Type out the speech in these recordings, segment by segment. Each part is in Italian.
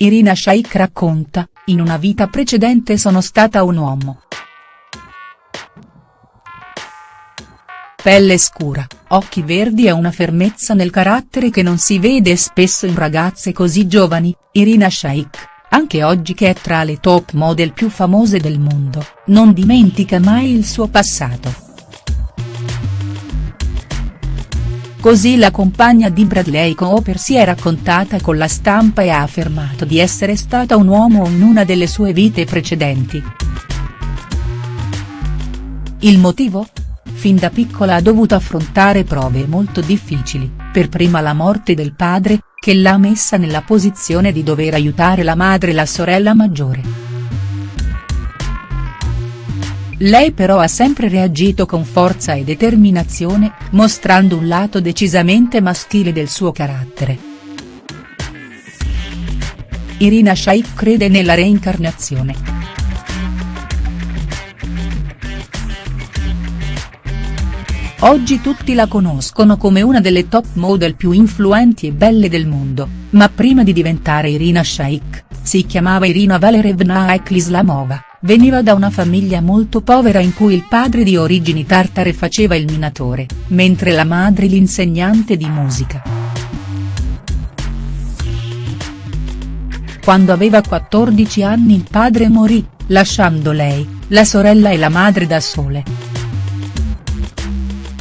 Irina Shayk racconta, in una vita precedente sono stata un uomo. Pelle scura, occhi verdi e una fermezza nel carattere che non si vede spesso in ragazze così giovani, Irina Shayk, anche oggi che è tra le top model più famose del mondo, non dimentica mai il suo passato. Così la compagna di Bradley Cooper si è raccontata con la stampa e ha affermato di essere stata un uomo in una delle sue vite precedenti. Il motivo? Fin da piccola ha dovuto affrontare prove molto difficili, per prima la morte del padre, che l'ha messa nella posizione di dover aiutare la madre e la sorella maggiore. Lei però ha sempre reagito con forza e determinazione, mostrando un lato decisamente maschile del suo carattere. Irina Shayk crede nella reincarnazione. Oggi tutti la conoscono come una delle top model più influenti e belle del mondo, ma prima di diventare Irina Shayk, si chiamava Irina Valerevna Eklislamova. Veniva da una famiglia molto povera in cui il padre di origini tartare faceva il minatore, mentre la madre l'insegnante di musica. Quando aveva 14 anni il padre morì, lasciando lei, la sorella e la madre da sole.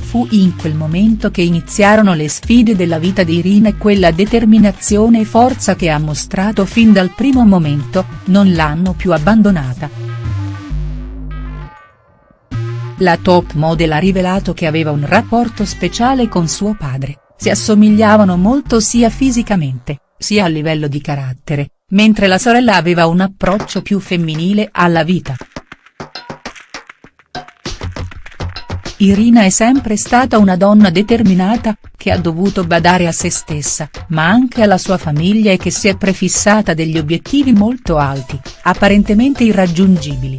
Fu in quel momento che iniziarono le sfide della vita di Irina e quella determinazione e forza che ha mostrato fin dal primo momento, non l'hanno più abbandonata. La top model ha rivelato che aveva un rapporto speciale con suo padre, si assomigliavano molto sia fisicamente, sia a livello di carattere, mentre la sorella aveva un approccio più femminile alla vita. Irina è sempre stata una donna determinata, che ha dovuto badare a se stessa, ma anche alla sua famiglia e che si è prefissata degli obiettivi molto alti, apparentemente irraggiungibili.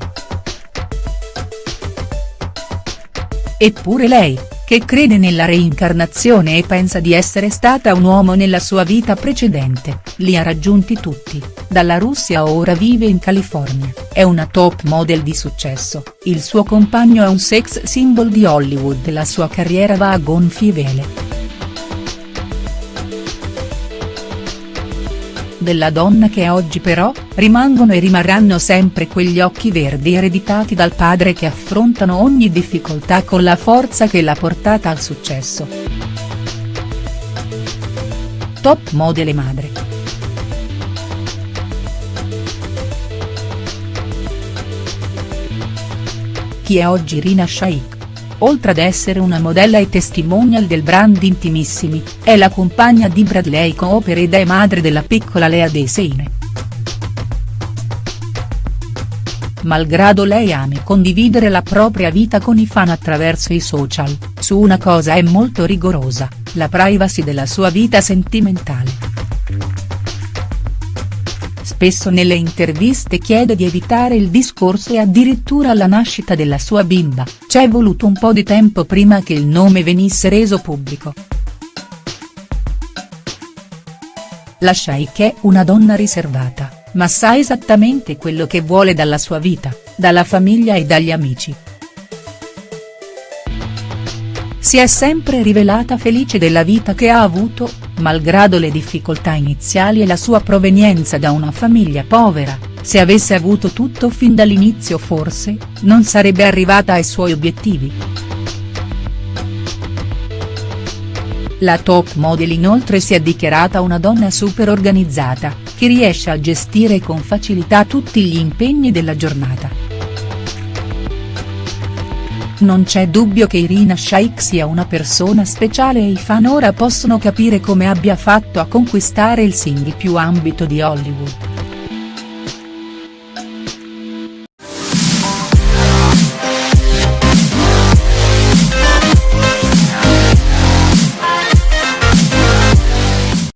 Eppure lei, che crede nella reincarnazione e pensa di essere stata un uomo nella sua vita precedente, li ha raggiunti tutti, dalla Russia ora vive in California, è una top model di successo, il suo compagno è un sex symbol di Hollywood e la sua carriera va a gonfie vele. Della donna che oggi però, rimangono e rimarranno sempre quegli occhi verdi ereditati dal padre che affrontano ogni difficoltà con la forza che l'ha portata al successo. Top model e madre. Chi è oggi Rina Shaikh? Oltre ad essere una modella e testimonial del brand Intimissimi, è la compagna di Bradley Cooper ed è madre della piccola Lea Deseine. Malgrado lei ami condividere la propria vita con i fan attraverso i social, su una cosa è molto rigorosa, la privacy della sua vita sentimentale spesso nelle interviste chiede di evitare il discorso e addirittura alla nascita della sua bimba, c'è voluto un po' di tempo prima che il nome venisse reso pubblico. La Shaik è una donna riservata, ma sa esattamente quello che vuole dalla sua vita, dalla famiglia e dagli amici. Si è sempre rivelata felice della vita che ha avuto, malgrado le difficoltà iniziali e la sua provenienza da una famiglia povera, se avesse avuto tutto fin dall'inizio forse, non sarebbe arrivata ai suoi obiettivi. La top model inoltre si è dichiarata una donna super organizzata, che riesce a gestire con facilità tutti gli impegni della giornata. Non c'è dubbio che Irina Shayk sia una persona speciale e i fan ora possono capire come abbia fatto a conquistare il single più ambito di Hollywood.